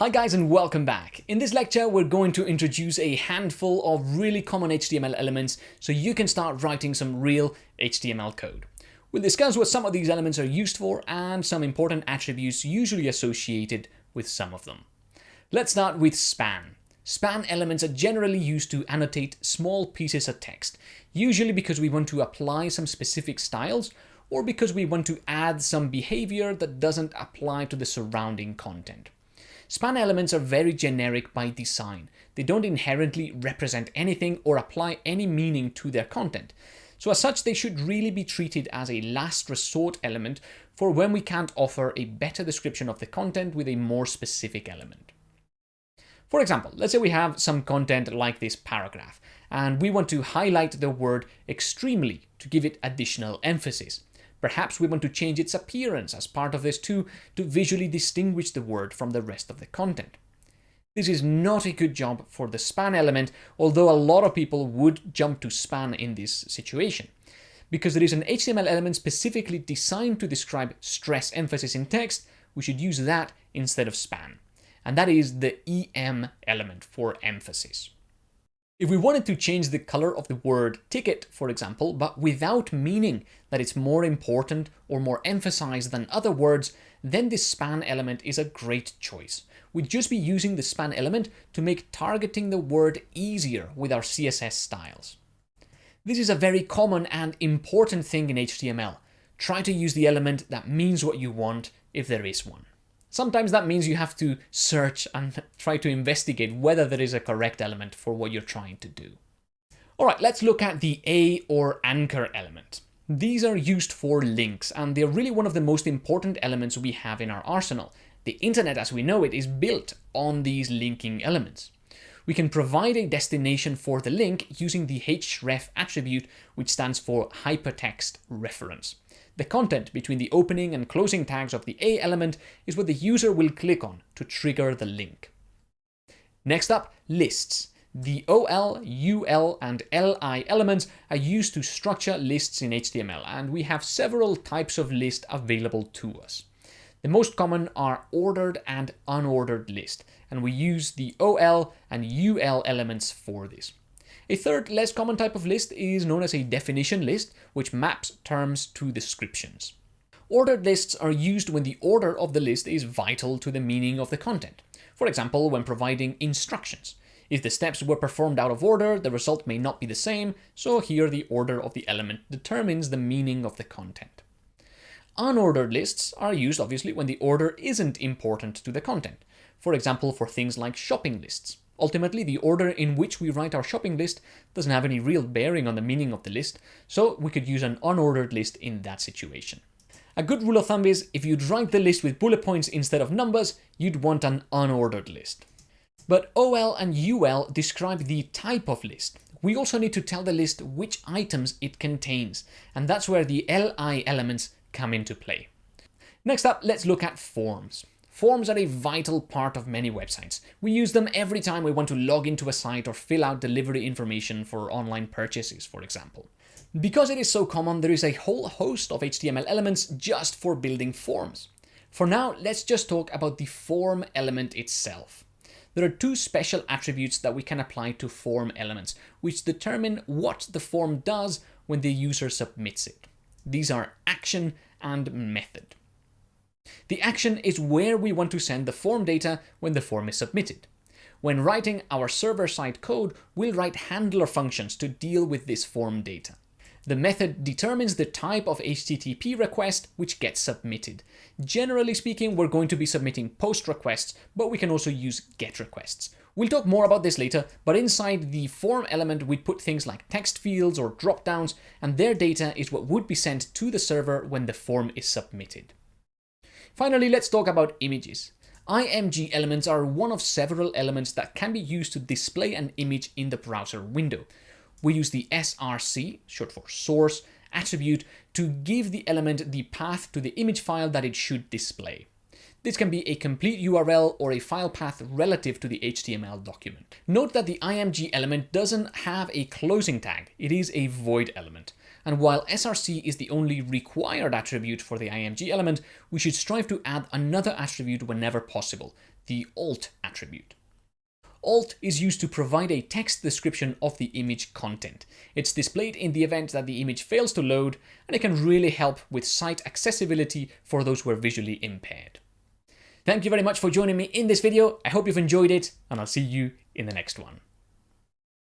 Hi guys and welcome back. In this lecture we're going to introduce a handful of really common HTML elements so you can start writing some real HTML code. We'll discuss what some of these elements are used for and some important attributes usually associated with some of them. Let's start with span. Span elements are generally used to annotate small pieces of text, usually because we want to apply some specific styles or because we want to add some behavior that doesn't apply to the surrounding content. Span elements are very generic by design. They don't inherently represent anything or apply any meaning to their content. So as such, they should really be treated as a last resort element for when we can't offer a better description of the content with a more specific element. For example, let's say we have some content like this paragraph, and we want to highlight the word extremely to give it additional emphasis. Perhaps we want to change its appearance as part of this too, to visually distinguish the word from the rest of the content. This is not a good job for the span element, although a lot of people would jump to span in this situation. Because there is an HTML element specifically designed to describe stress emphasis in text, we should use that instead of span. And that is the EM element for emphasis. If we wanted to change the color of the word ticket, for example, but without meaning that it's more important or more emphasized than other words, then this span element is a great choice. We'd just be using the span element to make targeting the word easier with our CSS styles. This is a very common and important thing in HTML. Try to use the element that means what you want if there is one. Sometimes that means you have to search and try to investigate whether there is a correct element for what you're trying to do. All right, let's look at the A or anchor element. These are used for links, and they're really one of the most important elements we have in our arsenal. The internet as we know it is built on these linking elements. We can provide a destination for the link using the href attribute, which stands for hypertext reference. The content between the opening and closing tags of the A element is what the user will click on to trigger the link. Next up, lists. The OL, UL, and LI elements are used to structure lists in HTML, and we have several types of list available to us. The most common are ordered and unordered list, and we use the OL and UL elements for this. A third, less common type of list is known as a definition list, which maps terms to descriptions. Ordered lists are used when the order of the list is vital to the meaning of the content. For example, when providing instructions. If the steps were performed out of order, the result may not be the same, so here the order of the element determines the meaning of the content. Unordered lists are used obviously when the order isn't important to the content. For example, for things like shopping lists. Ultimately, the order in which we write our shopping list doesn't have any real bearing on the meaning of the list, so we could use an unordered list in that situation. A good rule of thumb is, if you'd write the list with bullet points instead of numbers, you'd want an unordered list. But OL and UL describe the type of list. We also need to tell the list which items it contains, and that's where the LI elements come into play. Next up, let's look at forms. Forms are a vital part of many websites. We use them every time we want to log into a site or fill out delivery information for online purchases, for example. Because it is so common, there is a whole host of HTML elements just for building forms. For now, let's just talk about the form element itself. There are two special attributes that we can apply to form elements, which determine what the form does when the user submits it. These are action and method. The action is where we want to send the form data when the form is submitted. When writing our server-side code, we'll write handler functions to deal with this form data. The method determines the type of HTTP request which gets submitted. Generally speaking, we're going to be submitting POST requests, but we can also use GET requests. We'll talk more about this later, but inside the form element, we put things like text fields or dropdowns, and their data is what would be sent to the server when the form is submitted. Finally, let's talk about images. IMG elements are one of several elements that can be used to display an image in the browser window. We use the src, short for source, attribute to give the element the path to the image file that it should display. This can be a complete URL or a file path relative to the HTML document. Note that the IMG element doesn't have a closing tag, it is a void element. And while src is the only required attribute for the IMG element, we should strive to add another attribute whenever possible. the alt attribute. Alt is used to provide a text description of the image content. It's displayed in the event that the image fails to load, and it can really help with site accessibility for those who are visually impaired. Thank you very much for joining me in this video. I hope you've enjoyed it, and I'll see you in the next one.